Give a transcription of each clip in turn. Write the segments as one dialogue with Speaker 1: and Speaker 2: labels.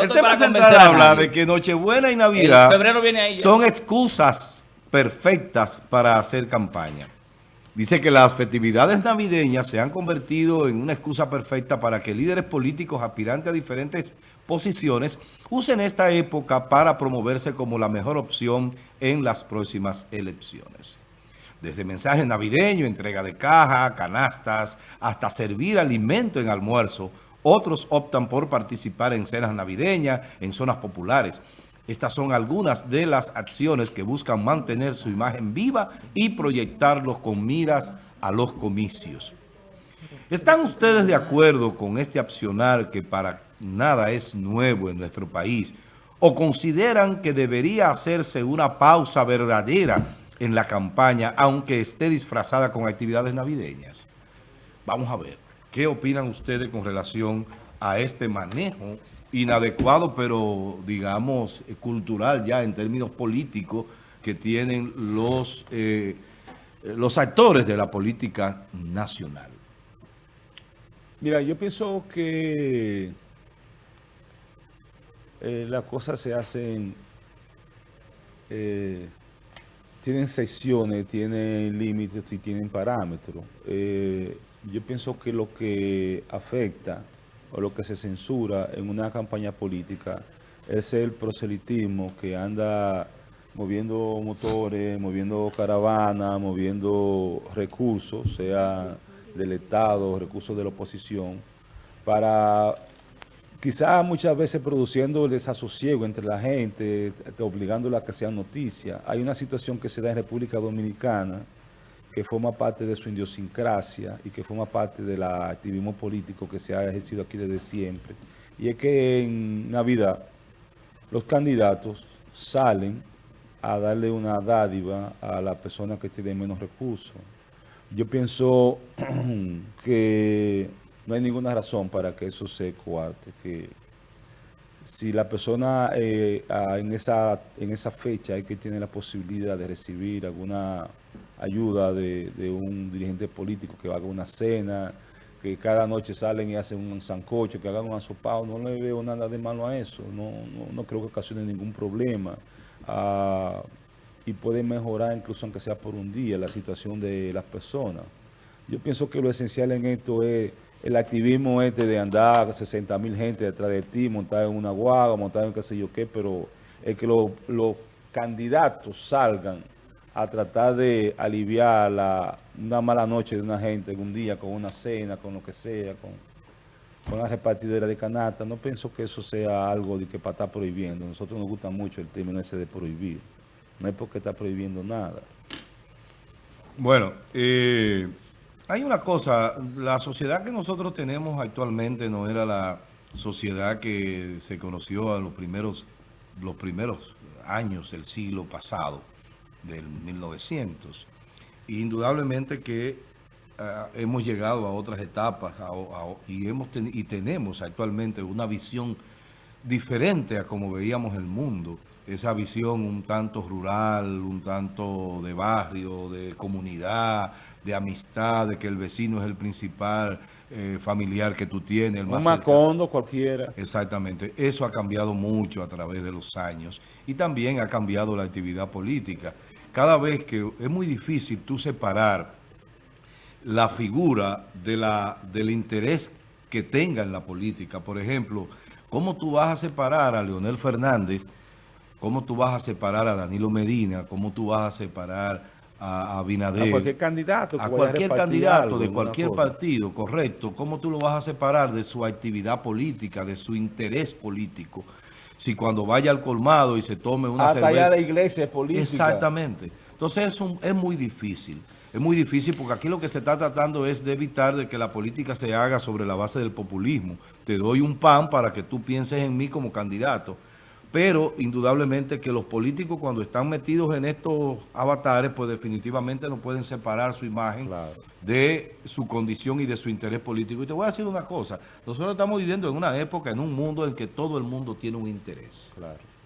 Speaker 1: el tema central habla de que Nochebuena y Navidad son excusas perfectas para hacer campaña. Dice que las festividades navideñas se han convertido en una excusa perfecta para que líderes políticos aspirantes a diferentes posiciones usen esta época para promoverse como la mejor opción en las próximas elecciones. Desde mensajes navideños, entrega de caja, canastas, hasta servir alimento en almuerzo, otros optan por participar en cenas navideñas, en zonas populares. Estas son algunas de las acciones que buscan mantener su imagen viva y proyectarlos con miras a los comicios. ¿Están ustedes de acuerdo con este accionar que para nada es nuevo en nuestro país? ¿O consideran que debería hacerse una pausa verdadera en la campaña, aunque esté disfrazada con actividades navideñas? Vamos a ver, ¿qué opinan ustedes con relación a este manejo inadecuado, pero digamos eh, cultural ya en términos políticos que tienen los, eh, los actores de la política nacional.
Speaker 2: Mira, yo pienso que eh, las cosas se hacen, tienen secciones, tienen límites y tienen parámetros. Yo pienso que lo que afecta o lo que se censura en una campaña política es el proselitismo que anda moviendo motores, moviendo caravanas, moviendo recursos, sea del Estado, recursos de la oposición, para quizás muchas veces produciendo el desasosiego entre la gente, obligándola a que sea noticia. Hay una situación que se da en República Dominicana, que forma parte de su idiosincrasia y que forma parte del activismo político que se ha ejercido aquí desde siempre. Y es que en Navidad los candidatos salen a darle una dádiva a la persona que tiene menos recursos. Yo pienso que no hay ninguna razón para que eso se coarte, que si la persona eh, en, esa, en esa fecha hay que tiene la posibilidad de recibir alguna ayuda de, un dirigente político que haga una cena, que cada noche salen y hacen un sancocho, que hagan un asopado, no le veo nada de malo a eso, no, no, creo que ocasione ningún problema. Ah, y puede mejorar incluso aunque sea por un día la situación de las personas. Yo pienso que lo esencial en esto es el activismo este de andar 60 mil gente detrás de ti, montar en una guagua, montar en qué sé yo qué, pero es que los candidatos salgan a tratar de aliviar la, una mala noche de una gente un día con una cena, con lo que sea, con, con la repartidera de canasta. No pienso que eso sea algo de que para estar prohibiendo. Nosotros nos gusta mucho el término ese de prohibir. No es porque está prohibiendo nada.
Speaker 1: Bueno, eh, hay una cosa, la sociedad que nosotros tenemos actualmente no era la sociedad que se conoció en los primeros, los primeros años del siglo pasado del 1900. Indudablemente que ah, hemos llegado a otras etapas y, hemos y tenemos actualmente una visión diferente a como veíamos el mundo. Esa visión un tanto rural, un tanto de barrio, de comunidad, de amistad, de que el vecino es el principal eh, familiar que tú tienes. El
Speaker 2: un macondo cualquiera.
Speaker 1: Exactamente. Eso ha cambiado mucho a través de los años y también ha cambiado la actividad política cada vez que es muy difícil tú separar la figura de la, del interés que tenga en la política. Por ejemplo, ¿cómo tú vas a separar a Leonel Fernández? ¿Cómo tú vas a separar a Danilo Medina? ¿Cómo tú vas a separar a, Abinader?
Speaker 2: A cualquier candidato.
Speaker 1: A cualquier candidato de cualquier partido, correcto. ¿Cómo tú lo vas a separar de su actividad política, de su interés político? si cuando vaya al colmado y se tome una
Speaker 2: Hasta allá la iglesia política.
Speaker 1: Exactamente. Entonces es, es muy difícil. Es muy difícil porque aquí lo que se está tratando es de evitar de que la política se haga sobre la base del populismo. Te doy un pan para que tú pienses en mí como candidato. Pero indudablemente que los políticos cuando están metidos en estos avatares, pues definitivamente no pueden separar su imagen de su condición y de su interés político. Y te voy a decir una cosa, nosotros estamos viviendo en una época, en un mundo en que todo el mundo tiene un interés.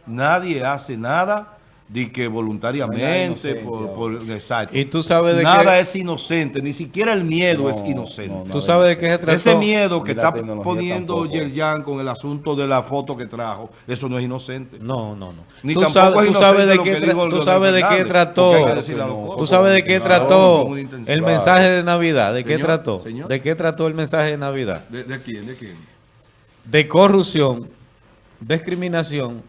Speaker 1: Nadie hace nada de que voluntariamente, por, exacto.
Speaker 2: Y tú sabes
Speaker 1: de Nada es inocente, ni siquiera el miedo es inocente.
Speaker 2: tú sabes de qué se trató.
Speaker 1: Ese miedo que está poniendo Yerjan con el asunto de la foto que trajo, eso no es inocente.
Speaker 2: No, no, no. Ni tú sabes, tú sabes de qué, tú sabes de qué trató. Tú sabes de qué trató el mensaje de Navidad. ¿De qué trató? ¿De qué trató el mensaje de Navidad?
Speaker 1: ¿De, de quién? ¿De quién?
Speaker 2: De corrupción, discriminación,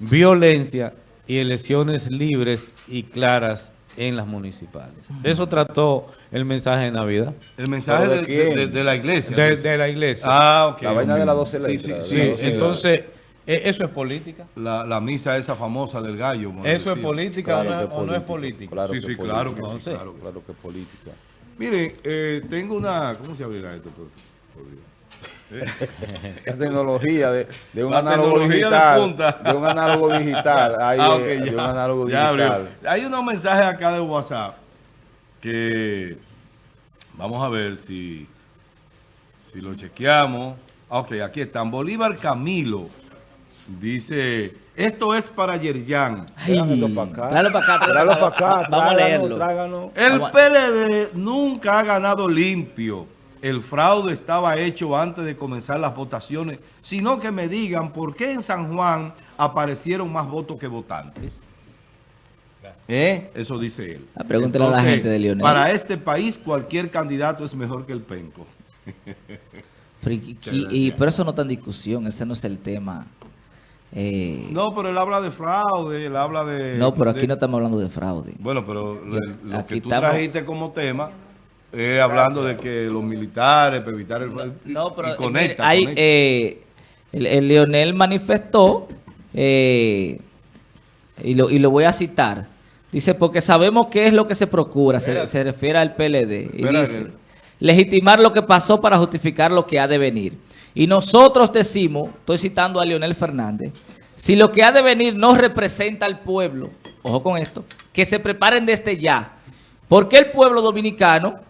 Speaker 2: violencia y elecciones libres y claras en las municipales. Eso trató el mensaje de Navidad.
Speaker 1: ¿El mensaje de, la iglesia?
Speaker 2: De, la iglesia.
Speaker 1: Ah, ok.
Speaker 2: La vaina de las 12 letras. Sí, sí, entonces, ¿e, ¿eso es política?
Speaker 1: La, misa esa famosa del gallo.
Speaker 2: ¿Eso es política o, no es, política?
Speaker 1: Claro sí, sí, claro que sí, claro, claro que es política. Miren, eh, tengo una... ¿Cómo se abrirá esto? Por, por Dios?
Speaker 2: La tecnología de, de un análogo digital. De, un análogo digital. Hay, ah,
Speaker 1: un análogo digital. Hay unos mensajes acá de WhatsApp que vamos a ver si, si lo chequeamos. Ah, ok, aquí están. Bolívar Camilo dice, esto es para Yerjan.
Speaker 3: Tráelo para acá. Tráelo para acá. Tráelo para acá.
Speaker 1: Vamos a leerlo. El PLD nunca ha ganado limpio el fraude estaba hecho antes de comenzar las votaciones, sino que me digan por qué en San Juan aparecieron más votos que votantes. ¿Eh? Eso dice él.
Speaker 3: Ah, pregúntale a la gente de Leonel.
Speaker 1: Para este país cualquier candidato es mejor que el penco.
Speaker 3: y, por eso no está en discusión, ese no es el tema.
Speaker 1: Eh, no, pero él habla de fraude, él habla de...
Speaker 3: No, pero aquí no estamos hablando de fraude.
Speaker 1: Bueno, pero lo, que tú trajiste como tema eh, hablando de que los militares, para evitar el...
Speaker 3: No, pero y conecta, hay, Eh, el, Leonel manifestó, eh, y, lo, y lo voy a citar, dice, porque sabemos qué es lo que se procura, se, refiere al PLD, y dice, legitimar lo que pasó para justificar lo que ha de venir. Y nosotros decimos, estoy citando a Leonel Fernández, si lo que ha de venir no representa al pueblo, ojo con esto, que se preparen desde ya, porque el pueblo dominicano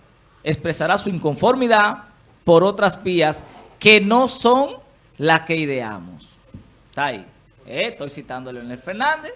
Speaker 3: expresará su inconformidad por otras vías que no son las que ideamos. Está ahí. Eh, estoy citando a Leonel Fernández.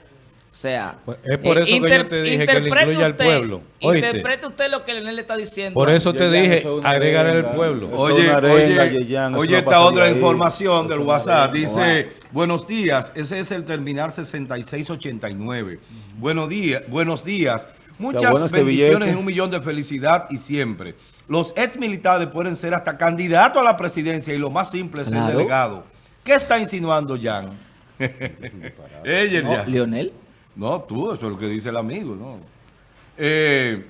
Speaker 3: O sea,
Speaker 2: pues es por eso que yo te dije que le incluya al pueblo.
Speaker 3: Interprete usted lo que Leonel le está diciendo.
Speaker 2: Por eso te dije, agregar al pueblo.
Speaker 1: Oye, oye, oye esta otra información del WhatsApp. Dice, buenos días, ese es el terminal 6689. Buenos días, buenos días. Muchas bendiciones y un millón de felicidad y siempre. Los ex militares pueden ser hasta candidatos a la presidencia y lo más simple es el delegado. ¿Qué está insinuando Jan?
Speaker 3: Ella no, ¿Leonel?
Speaker 1: No, tú, eso es lo que dice el amigo, ¿no? Eh,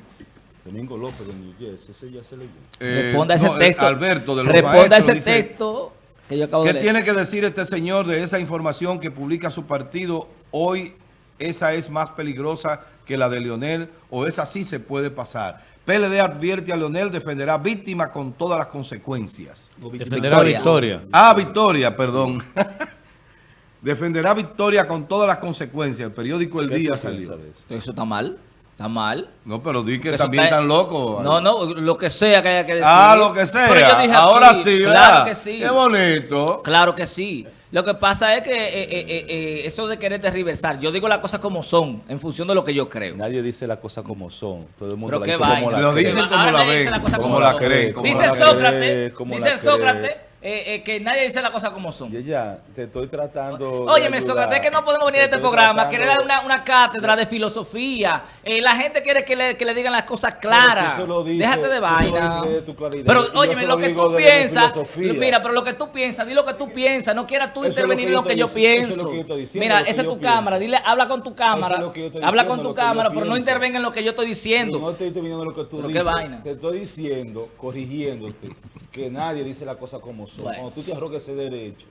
Speaker 2: Domingo López de New ese ya se leyó.
Speaker 3: Eh, Responda ese texto.
Speaker 1: Alberto de los
Speaker 3: Responda ese texto que yo acabo
Speaker 1: de
Speaker 3: leer.
Speaker 1: ¿Qué tiene que decir este señor de esa información que publica su partido hoy? Esa es más peligrosa que la de Leonel o esa sí se puede pasar. PLD advierte a Leonel defenderá víctima con todas las consecuencias.
Speaker 2: Defenderá victoria.
Speaker 1: Ah, victoria, perdón. defenderá victoria con todas las consecuencias. El periódico El Día salió.
Speaker 3: Eso está mal. Está mal.
Speaker 1: No, pero di que también están locos.
Speaker 3: No, no, lo que sea que haya que decir.
Speaker 1: Ah, lo que sea. Ahora sí, Claro que sí. Qué bonito.
Speaker 3: Claro que sí. Lo que pasa es que eh, eh, eh, eso de querer tergiversar, yo digo las cosas como son, en función de lo que yo creo.
Speaker 2: Nadie dice las cosas como son. Todo el mundo
Speaker 1: la dice como la Lo dicen como la ven, como, la creen.
Speaker 3: Dice Sócrates, dice Sócrates eh, eh, que nadie dice las cosas como son.
Speaker 2: Y ya, te estoy tratando...
Speaker 3: Óyeme, Sócrates, que no podemos venir a este programa, querer dar una, una, cátedra de filosofía. Eh, la gente quiere que le, que le, digan las cosas claras. Déjate de vaina. pero, óyeme, lo, que tú piensas... Mira, pero lo que tú piensas, di lo que tú piensas. No quieras tú intervenir en lo que yo pienso. Mira, esa es tu cámara. Dile, habla con tu cámara. Habla con tu cámara, pero no intervenga en lo que yo estoy diciendo.
Speaker 2: No estoy interviniendo en lo que tú dices. Te estoy diciendo, corrigiéndote, que nadie dice las cosas como son. Cuando tú te arrogas ese derecho,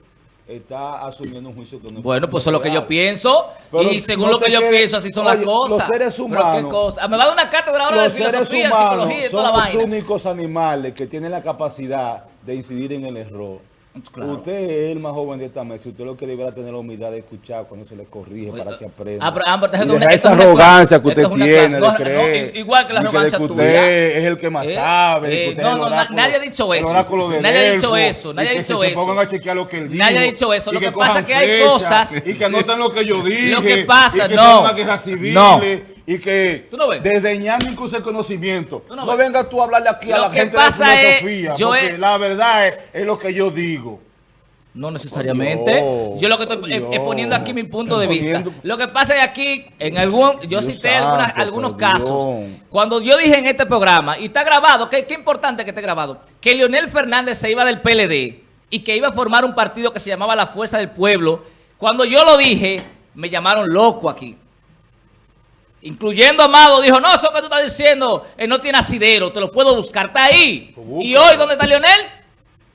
Speaker 2: está asumiendo un juicio que no
Speaker 3: Bueno, pues eso es lo que yo pienso. y según lo que yo pienso, así son las cosas.
Speaker 2: Los seres humanos.
Speaker 3: Me va a dar una cátedra ahora de filosofía, psicología y toda la vaina.
Speaker 2: Son los únicos animales que tienen la capacidad de incidir en el error. Usted es el más joven de esta mesa. Usted lo que deberá tener la humildad de escuchar cuando se le corrige para que aprenda. Ah, pero, y esa arrogancia que usted tiene de creer.
Speaker 3: igual que la arrogancia
Speaker 2: que usted es el que más eh, sabe.
Speaker 3: Eh, no, no, nadie ha dicho eso. Nadie ha dicho eso. Nadie ha dicho eso.
Speaker 2: pongan a chequear lo que él dijo.
Speaker 3: Nadie ha dicho eso. Lo que pasa es que hay cosas.
Speaker 2: Y que anotan lo que yo dije.
Speaker 3: Lo que pasa, no.
Speaker 2: No y que desdeñando incluso el conocimiento. No, vengas tú a hablarle aquí a la gente de filosofía, porque la verdad es, lo que yo digo.
Speaker 3: No necesariamente. yo lo que estoy es, poniendo aquí mi punto de vista. Lo que pasa es aquí, en algún, yo cité algunos casos. Cuando yo dije en este programa, y está grabado, que qué importante que esté grabado, que Leonel Fernández se iba del PLD y que iba a formar un partido que se llamaba La Fuerza del Pueblo. Cuando yo lo dije, me llamaron loco aquí. Incluyendo Amado, dijo, no, eso que tú estás diciendo eh, no tiene asidero, te lo puedo buscar, está ahí. ¿Y hoy dónde está Leonel?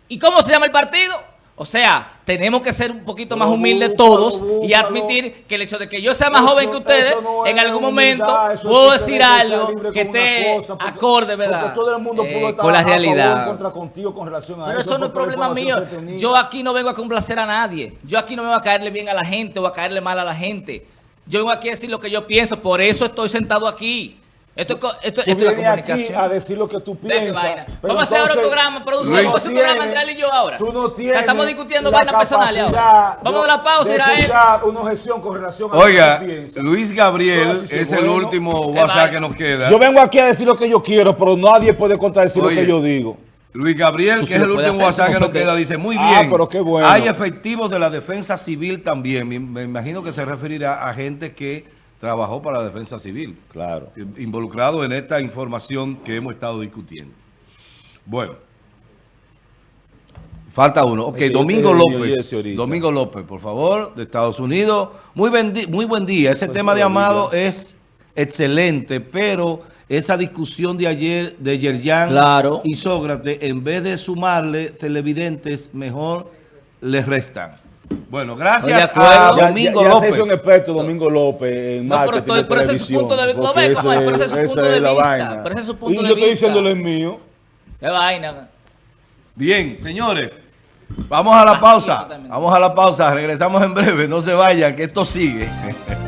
Speaker 3: ¿Y cómo se llama el partido? O sea, tenemos que ser un poquito más humildes todos y admitir que el hecho de que yo sea más joven que ustedes, en algún momento puedo decir algo que esté acorde, ¿verdad?
Speaker 2: Todo el mundo
Speaker 3: eh, con la realidad. Pero eso, no es problema mío. Yo aquí no vengo a complacer a nadie. Yo aquí no vengo a caerle bien a la gente o a caerle mal a la gente. Yo vengo aquí a decir lo que yo pienso, por eso estoy sentado aquí. Esto, esto, esto es la comunicación.
Speaker 2: Aquí a decir lo que tú piensas.
Speaker 3: Vamos a hacer ahora un programa, producción. Vamos a hacer un programa entre él y yo ahora. Tú no tienes Estamos discutiendo vainas personales ahora. Vamos a la pausa él.
Speaker 2: una objeción con relación a
Speaker 1: Oiga, lo que. Luis Gabriel es el último WhatsApp que nos queda.
Speaker 2: Yo vengo aquí a decir lo que yo quiero, pero nadie puede contradecir lo que yo digo.
Speaker 1: Luis Gabriel, que es el último WhatsApp que nos queda, dice, muy ah, bien, pero qué bueno. hay efectivos de la defensa civil también. Me, imagino que se referirá a gente que trabajó para la defensa civil.
Speaker 2: Claro.
Speaker 1: Involucrado en esta información que hemos estado discutiendo. Bueno. Falta uno. Ok, Domingo López. Domingo López, por favor, de Estados Unidos. Muy, muy buen día. Ese pues tema de Amado es excelente, pero esa discusión de ayer de Yerjan y Sócrates, en vez de sumarle televidentes, mejor les restan. Bueno, gracias a Domingo
Speaker 2: ya, ya,
Speaker 1: López.
Speaker 2: se hizo un experto Domingo López en no, marketing pero, pero, ese es su punto de vista. Ese,
Speaker 3: pero ese es su punto de vista. Pero ese es su punto y
Speaker 2: yo estoy diciéndole el mío.
Speaker 3: Qué vaina.
Speaker 1: Bien, señores. Vamos a la pausa. Vamos a la pausa. Regresamos en breve. No se vayan, que esto sigue.